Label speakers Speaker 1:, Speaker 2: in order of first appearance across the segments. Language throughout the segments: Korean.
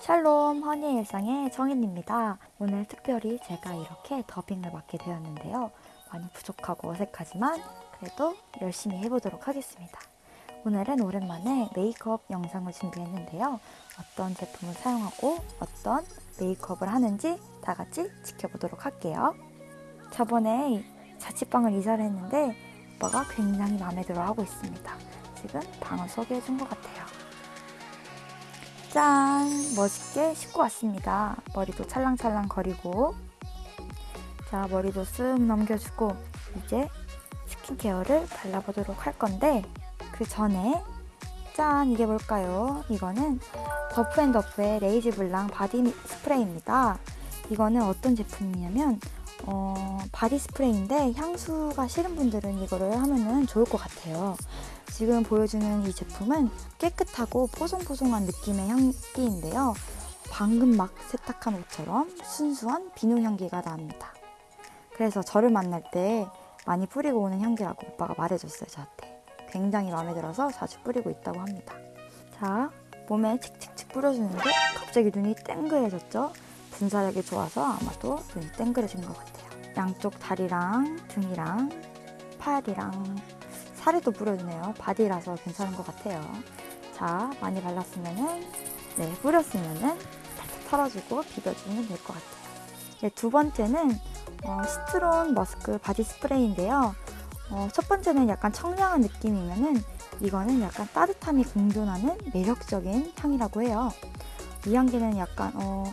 Speaker 1: 샬롬 허니의 일상의 정인입니다. 오늘 특별히 제가 이렇게 더빙을 맡게 되었는데요. 많이 부족하고 어색하지만 그래도 열심히 해보도록 하겠습니다. 오늘은 오랜만에 메이크업 영상을 준비했는데요. 어떤 제품을 사용하고 어떤 메이크업을 하는지 다 같이 지켜보도록 할게요. 저번에 자취방을 이사를 했는데 오빠가 굉장히 마음에 들어 하고 있습니다. 지금 방을 소개해 준 것 같아요. 짠! 멋있게 씻고 왔습니다. 머리도 찰랑찰랑 거리고 자 머리도 쓱 넘겨주고 이제 스킨케어를 발라보도록 할 건데 그 전에 짠! 이게 뭘까요? 이거는 더프앤더프의 레이지 블랑 바디 스프레이입니다. 이거는 어떤 제품이냐면 어, 바디 스프레이인데 향수가 싫은 분들은 이거를 하면은 좋을 것 같아요. 지금 보여주는 이 제품은 깨끗하고 뽀송뽀송한 느낌의 향기인데요. 방금 막 세탁한 옷처럼 순수한 비누 향기가 납니다. 그래서 저를 만날 때 많이 뿌리고 오는 향기라고 오빠가 말해줬어요, 저한테. 굉장히 마음에 들어서 자주 뿌리고 있다고 합니다. 자, 몸에 칙칙칙 뿌려주는데 갑자기 눈이 땡그해졌죠? 분사력이 좋아서 아마도 눈이 땡그레진 것 같아요. 양쪽 다리랑 등이랑 팔이랑 살에도 뿌려주네요. 바디라서 괜찮은 것 같아요. 자, 많이 발랐으면은 네, 뿌렸으면은 살짝 털어주고 비벼주면 될 것 같아요. 네, 두 번째는 어, citron musk 바디 스프레이인데요. 어, 첫 번째는 약간 청량한 느낌이면은 이거는 약간 따뜻함이 공존하는 매력적인 향이라고 해요. 이 향기는 약간 어,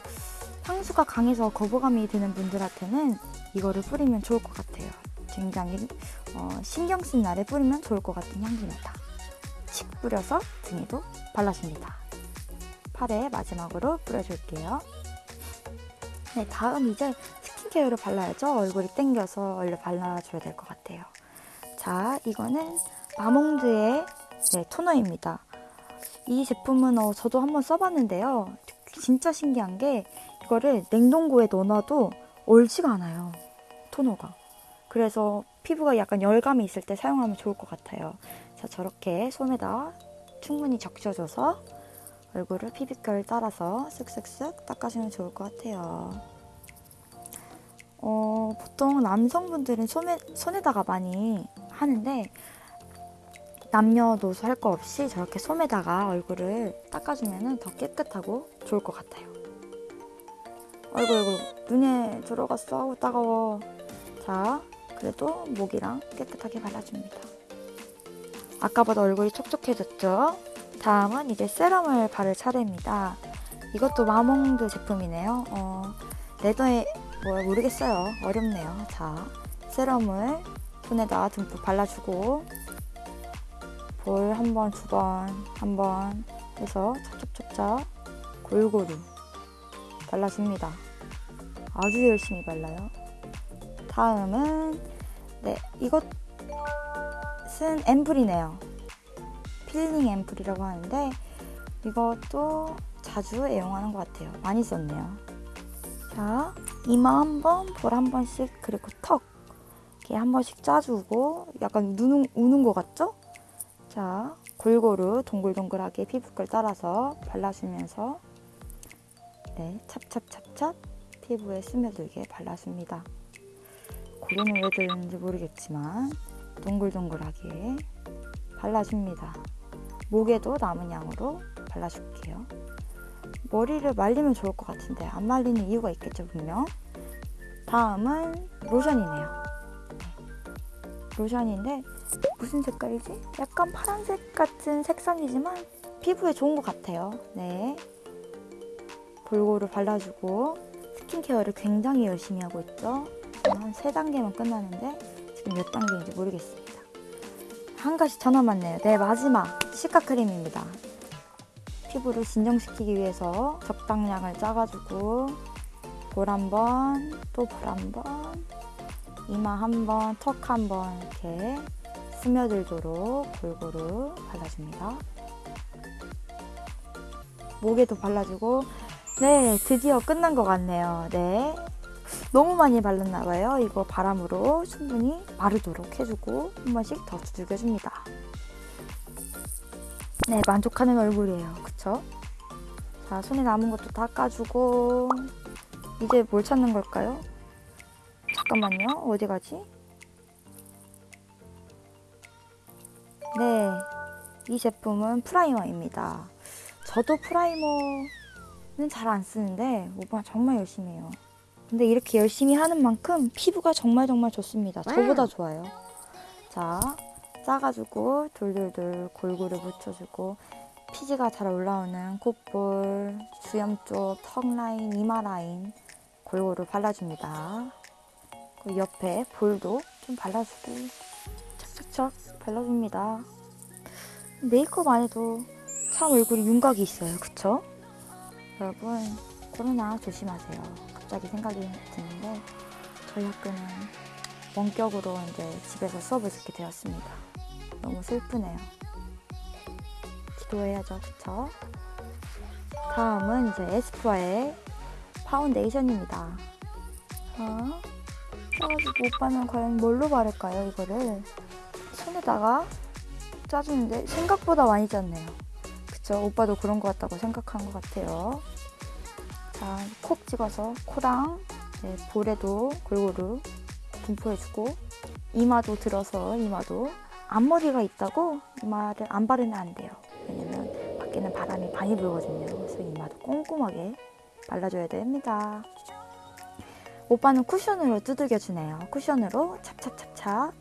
Speaker 1: 향수가 강해서 거부감이 드는 분들한테는 이거를 뿌리면 좋을 것 같아요. 굉장히 어, 신경 쓴 날에 뿌리면 좋을 것 같은 향기입니다. 칙 뿌려서 등에도 발라줍니다. 팔에 마지막으로 뿌려줄게요. 네, 다음 이제 스킨케어를 발라야죠. 얼굴이 땡겨서 얼른 발라줘야 될 것 같아요. 자, 이거는 마몽드의 네, 토너입니다. 이 제품은 어, 저도 한번 써봤는데요. 진짜 신기한 게 이거를 냉동고에 넣어놔도 얼지가 않아요. 토너가. 그래서 피부가 약간 열감이 있을 때 사용하면 좋을 것 같아요. 자, 저렇게 손에다 충분히 적셔줘서 얼굴을 피부결 따라서 쓱쓱쓱 닦아주면 좋을 것 같아요. 어, 보통 남성분들은 손에, 손에다가 많이 하는데 남녀노소 할 거 없이 저렇게 솜에다가 얼굴을 닦아주면 더 깨끗하고 좋을 것 같아요. 아이고 아이고. 눈에 들어갔어. 아우 따가워. 자 그래도 목이랑 깨끗하게 발라줍니다. 아까보다 얼굴이 촉촉해졌죠? 다음은 이제 세럼을 바를 차례입니다. 이것도 마몽드 제품이네요. 어, 레더에 뭐 모르겠어요. 어렵네요. 자 세럼을 손에다 듬뿍 발라주고 볼 한 번, 두 번, 한 번 해서 촉촉촉촉 골고루 발라줍니다. 아주 열심히 발라요. 다음은 네 이것은 앰플이네요. 필링 앰플이라고 하는데 이것도 자주 애용하는 것 같아요. 많이 썼네요. 자 이마 한 번, 볼 한 번씩 그리고 턱 이렇게 한 번씩 짜주고 약간 우는, 우는 것 같죠? 자 골고루 동글동글하게 피부결 따라서 발라주면서 네, 찹찹찹찹 피부에 스며들게 발라줍니다. 고리는 왜 들는지 모르겠지만 동글동글하게 발라줍니다. 목에도 남은 양으로 발라줄게요. 머리를 말리면 좋을 것 같은데 안 말리는 이유가 있겠죠 분명. 다음은 로션이네요. 로션인데 무슨 색깔이지? 약간 파란색 같은 색상이지만 피부에 좋은 것 같아요. 네. 골고루 발라주고 스킨케어를 굉장히 열심히 하고 있죠. 한세 단계만 끝나는데 지금 몇 단계인지 모르겠습니다. 한 가지 더 남았네요. 네, 마지막 시카 크림입니다. 피부를 진정시키기 위해서 적당량을 짜가지고 볼한 번, 또 볼 한 번, 이마 한 번, 턱 한 번 이렇게 스며들도록 골고루 발라줍니다. 목에도 발라주고 네, 드디어 끝난 것 같네요. 네. 너무 많이 발랐나 봐요. 이거 바람으로 충분히 마르도록 해주고 한 번씩 더 두들겨줍니다. 네, 만족하는 얼굴이에요. 그쵸? 자, 손에 남은 것도 닦아주고 이제 뭘 찾는 걸까요? 잠깐만요. 어디 가지? 네, 이 제품은 primer입니다. 저도 primer는 잘 안 쓰는데 오빠 정말 열심히 해요. 근데 이렇게 열심히 하는 만큼 피부가 정말 정말 좋습니다. 저보다 좋아요. 자, 짜가지고 돌돌돌 골고루 묻혀주고 피지가 잘 올라오는 콧볼, 수염 쪽, 턱 라인, 이마 라인 골고루 발라줍니다. 그 옆에 볼도 좀 발라주고 착착착 발라줍니다. 메이크업 안 해도 참 얼굴이 윤곽이 있어요. 그쵸? 여러분 코로나 조심하세요. 갑자기 생각이 드는데 저희 학교는 원격으로 이제 집에서 수업을 듣게 되었습니다. 너무 슬프네요. 기도해야죠. 그쵸? 다음은 이제 에스쁘아의 파운데이션입니다. 자, 그래가지고 오빠는 과연 뭘로 바를까요, 이거를? 손에다가 짜주는데 생각보다 많이 짰네요. 그쵸? 오빠도 그런 것 같다고 생각한 것 같아요. 자, 콕 찍어서 코랑 네, 볼에도 골고루 분포해주고 이마도 들어서 이마도 앞머리가 있다고 이마를 안 바르면 안 돼요. 왜냐면 밖에는 바람이 많이 불거든요. 그래서 이마도 꼼꼼하게 발라줘야 됩니다. 오빠는 쿠션으로 두들겨주네요. 쿠션으로 찹찹찹찹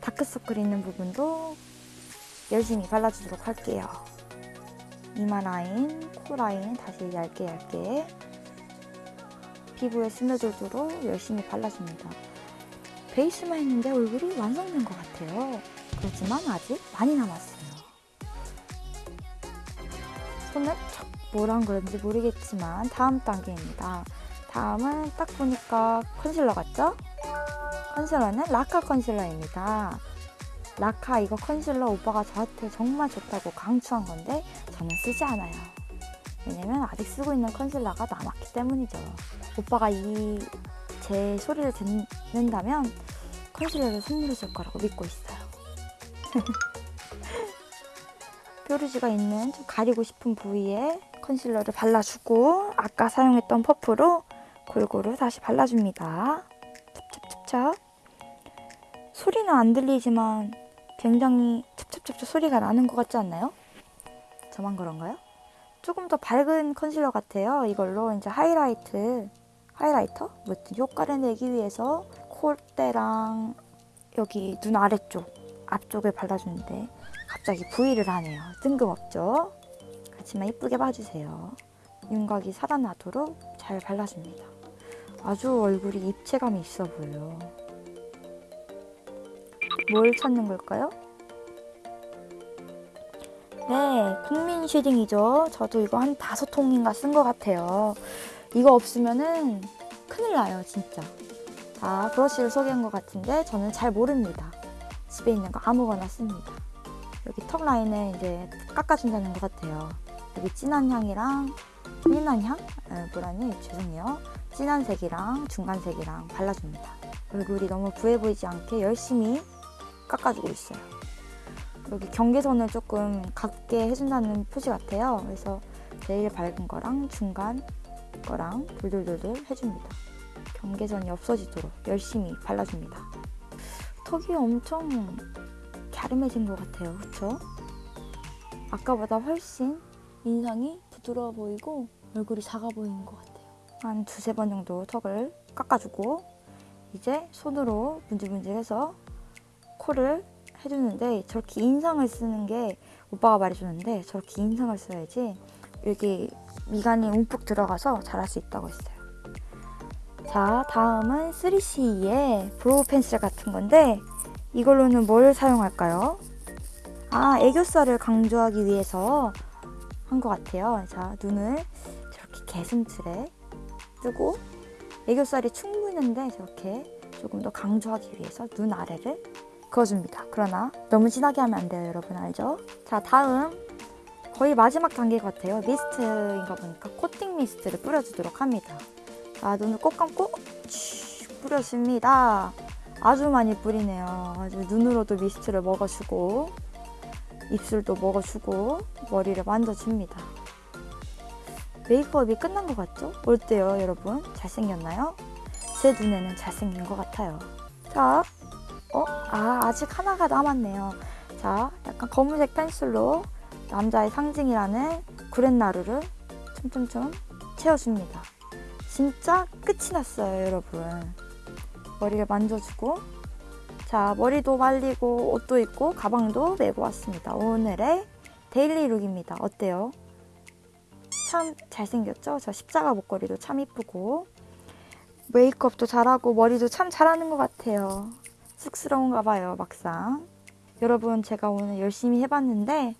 Speaker 1: 다크서클 있는 부분도 열심히 발라주도록 할게요. 이마 라인, 코 라인 다시 얇게 얇게 피부에 스며들도록 열심히 발라줍니다. 베이스만 했는데 얼굴이 완성된 것 같아요. 그렇지만 아직 많이 남았어요. 손을 척 뭐란 그런지 모르겠지만 다음 단계입니다. 다음은 딱 보니까 컨실러 같죠? 컨실러는 라카 컨실러입니다. 라카 이거 컨실러 오빠가 저한테 정말 좋다고 강추한 건데 저는 쓰지 않아요. 왜냐면 아직 쓰고 있는 컨실러가 남았기 때문이죠. 오빠가 이 제 소리를 듣는다면 컨실러를 선물해 줄 거라고 믿고 있어요. 뾰루지가 있는 좀 가리고 싶은 부위에 컨실러를 발라주고 아까 사용했던 퍼프로 골고루 다시 발라줍니다. 찹찹찹찹 소리는 안 들리지만 굉장히 찹찹찹찹 소리가 나는 것 같지 않나요? 저만 그런가요? 조금 더 밝은 컨실러 같아요. 이걸로 이제 하이라이트, highlighter? 뭐든 효과를 내기 위해서 콧대랑 여기 눈 아래쪽, 앞쪽에 발라주는데 갑자기 V를 하네요. 뜬금없죠? 그렇지만 이쁘게 봐주세요. 윤곽이 살아나도록 잘 발라줍니다. 아주 얼굴이 입체감이 있어 보여요. 뭘 찾는 걸까요? 네, 국민 shading이죠. 저도 이거 한 다섯 통인가 쓴 것 같아요. 이거 없으면은 큰일 나요, 진짜. 자, 브러쉬를 소개한 것 같은데 저는 잘 모릅니다. 집에 있는 거 아무거나 씁니다. 여기 턱 라인을 이제 깎아준다는 것 같아요. 여기 진한 향이랑 진한 향? 에, 뭐라니? 죄송해요. 진한 색이랑 중간 색이랑 발라줍니다. 얼굴이 너무 부해 보이지 않게 열심히 깎아주고 있어요. 여기 경계선을 조금 같게 해준다는 표시 같아요. 그래서 제일 밝은 거랑 중간 거랑 돌돌돌돌 해줍니다. 경계선이 없어지도록 열심히 발라줍니다. 턱이 엄청 갸름해진 것 같아요. 그쵸? 아까보다 훨씬 인상이 부드러워 보이고 얼굴이 작아 보이는 것 같아요. 한 두세 번 정도 턱을 깎아주고 이제 손으로 문질문질해서 코를 해주는데 저렇게 인상을 쓰는 게 오빠가 말해줬는데 저렇게 인상을 써야지 여기 미간이 움푹 들어가서 잘할 수 있다고 했어요. 자, 다음은 3CE의 brow pencil 같은 건데 이걸로는 뭘 사용할까요? 아, 애교살을 강조하기 위해서 한 것 같아요. 자, 눈을 저렇게 게슴츠레 뜨고 애교살이 충분한데 저렇게 조금 더 강조하기 위해서 눈 아래를 그어줍니다. 그러나 너무 진하게 하면 안 돼요, 여러분 알죠? 자, 다음 거의 마지막 단계 같아요. 미스트인가 보니까 코팅 미스트를 뿌려주도록 합니다. 자, 눈을 꼭 감고 슉 뿌려줍니다. 아주 많이 뿌리네요. 아주 눈으로도 미스트를 먹어주고 입술도 먹어주고 머리를 만져줍니다. 메이크업이 끝난 것 같죠? 어때요, 여러분? 잘생겼나요? 제 눈에는 잘생긴 것 같아요. 자, 어? 아, 아직 하나가 남았네요. 자, 약간 검은색 pencil로 남자의 상징이라는 구렛나루를 촘촘촘 채워줍니다. 진짜 끝이 났어요, 여러분. 머리를 만져주고 자, 머리도 말리고 옷도 입고 가방도 메고 왔습니다. 오늘의 daily look입니다. 어때요? 참 잘생겼죠? 저 십자가 목걸이도 참 이쁘고 메이크업도 잘하고 머리도 참 잘하는 것 같아요. 쑥스러운가 봐요 막상. 여러분 제가 오늘 열심히 해봤는데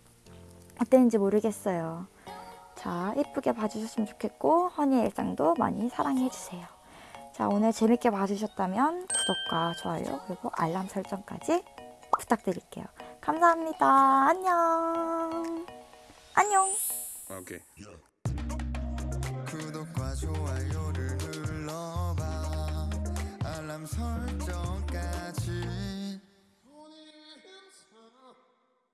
Speaker 1: 어땠는지 모르겠어요. 자 예쁘게 봐주셨으면 좋겠고 허니의 일상도 많이 사랑해주세요. 자 오늘 재밌게 봐주셨다면 구독과 좋아요 그리고 알람 설정까지 부탁드릴게요. 감사합니다. 안녕. 안녕.
Speaker 2: 오케이. 구독과 좋아요를 눌러봐. 알람 설정까지